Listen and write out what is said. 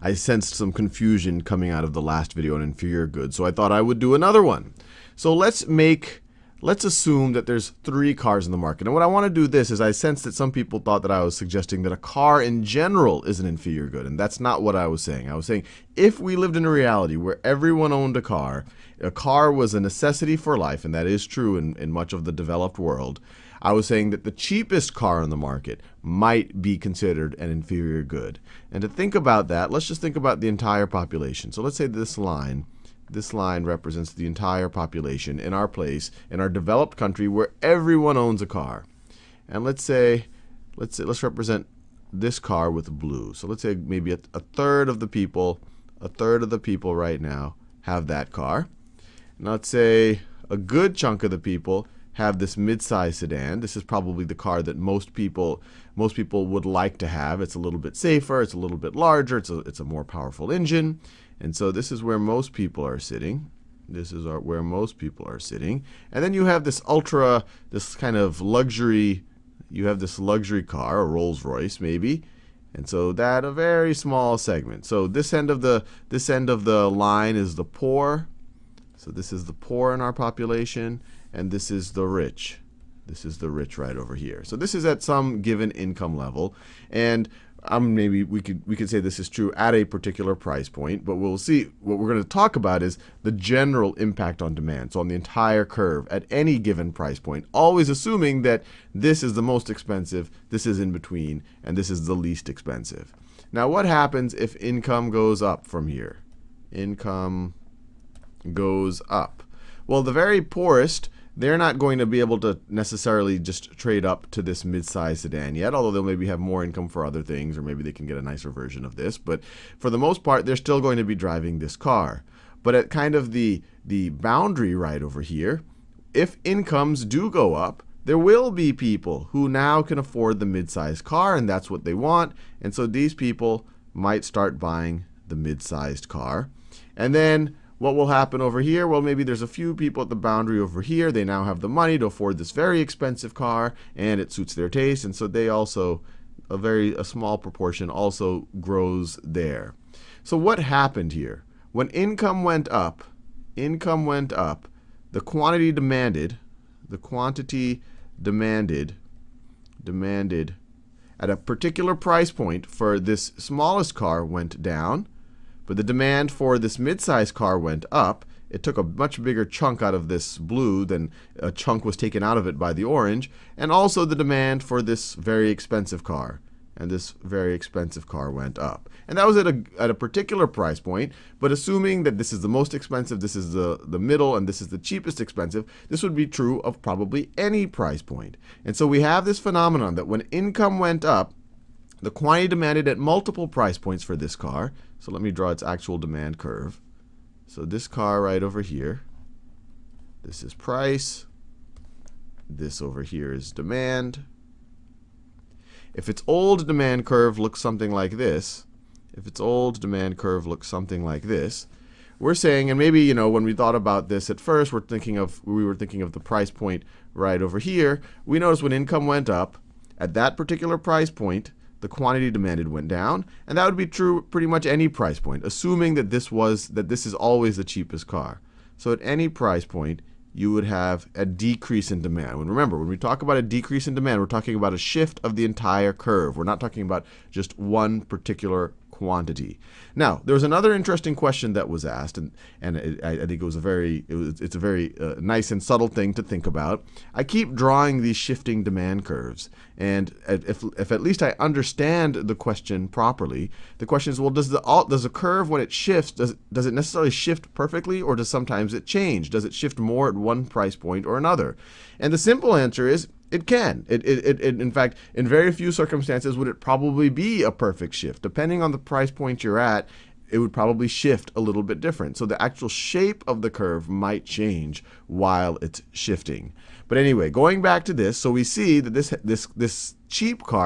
I sensed some confusion coming out of the last video on inferior goods, so I thought I would do another one. So let's make let's assume that there's three cars in the market. And what I want to do this is I sense that some people thought that I was suggesting that a car in general is an inferior good. And that's not what I was saying. I was saying if we lived in a reality where everyone owned a car, a car was a necessity for life, and that is true in, in much of the developed world, I was saying that the cheapest car on the market might be considered an inferior good. And to think about that, let's just think about the entire population. So let's say this line this line represents the entire population in our place, in our developed country where everyone owns a car. And let's say, let's say, let's represent this car with blue. So let's say maybe a, a third of the people, a third of the people right now have that car. And let's say a good chunk of the people have this mid-size sedan. This is probably the car that most people most people would like to have. It's a little bit safer, it's a little bit larger, it's a, it's a more powerful engine. And so this is where most people are sitting. This is our, where most people are sitting. And then you have this ultra, this kind of luxury, you have this luxury car, a Rolls Royce maybe. And so that a very small segment. So this end of the this end of the line is the poor. So this is the poor in our population, and this is the rich. This is the rich right over here. So this is at some given income level. And um, maybe we could we could say this is true at a particular price point, but we'll see. What we're going to talk about is the general impact on demand. So on the entire curve at any given price point, always assuming that this is the most expensive, this is in between, and this is the least expensive. Now, what happens if income goes up from here? Income goes up. Well, the very poorest they're not going to be able to necessarily just trade up to this mid-size sedan yet, although they'll maybe have more income for other things, or maybe they can get a nicer version of this. But for the most part, they're still going to be driving this car. But at kind of the, the boundary right over here, if incomes do go up, there will be people who now can afford the mid-sized car, and that's what they want. And so these people might start buying the mid-sized car. And then what will happen over here? Well, maybe there's a few people at the boundary over here. They now have the money to afford this very expensive car, and it suits their taste. And so they also, a very a small proportion, also grows there. So what happened here? When income went up, income went up, the quantity demanded, the quantity demanded, demanded at a particular price point for this smallest car went down, but the demand for this mid-size car went up. It took a much bigger chunk out of this blue than a chunk was taken out of it by the orange. And also the demand for this very expensive car. And this very expensive car went up. And that was at a, at a particular price point. But assuming that this is the most expensive, this is the, the middle, and this is the cheapest expensive, this would be true of probably any price point. And so we have this phenomenon that when income went up, the quantity demanded at multiple price points for this car. So let me draw its actual demand curve. So this car right over here, this is price. This over here is demand. If its old demand curve looks something like this, if its old demand curve looks something like this, we're saying, and maybe you know when we thought about this at first, we're thinking of we were thinking of the price point right over here. We notice when income went up at that particular price point, the quantity demanded went down, and that would be true pretty much any price point, assuming that this was that this is always the cheapest car. So at any price point, you would have a decrease in demand. And remember, when we talk about a decrease in demand, we're talking about a shift of the entire curve. We're not talking about just one particular quantity. Now, there was another interesting question that was asked, and, and it, I, think it was a very, it was, it's a very uh, nice and subtle thing to think about. I keep drawing these shifting demand curves, and if, if at least I understand the question properly, the question is, well, does the does the curve when it shifts does does it necessarily shift perfectly, or does sometimes it change? Does it shift more at one price point or another? And the simple answer is it can. It, it, it, in fact, in very few circumstances would it probably be a perfect shift. Depending on the price point you're at, it would probably shift a little bit different. So the actual shape of the curve might change while it's shifting. But anyway, going back to this, so we see that this, this, this cheap car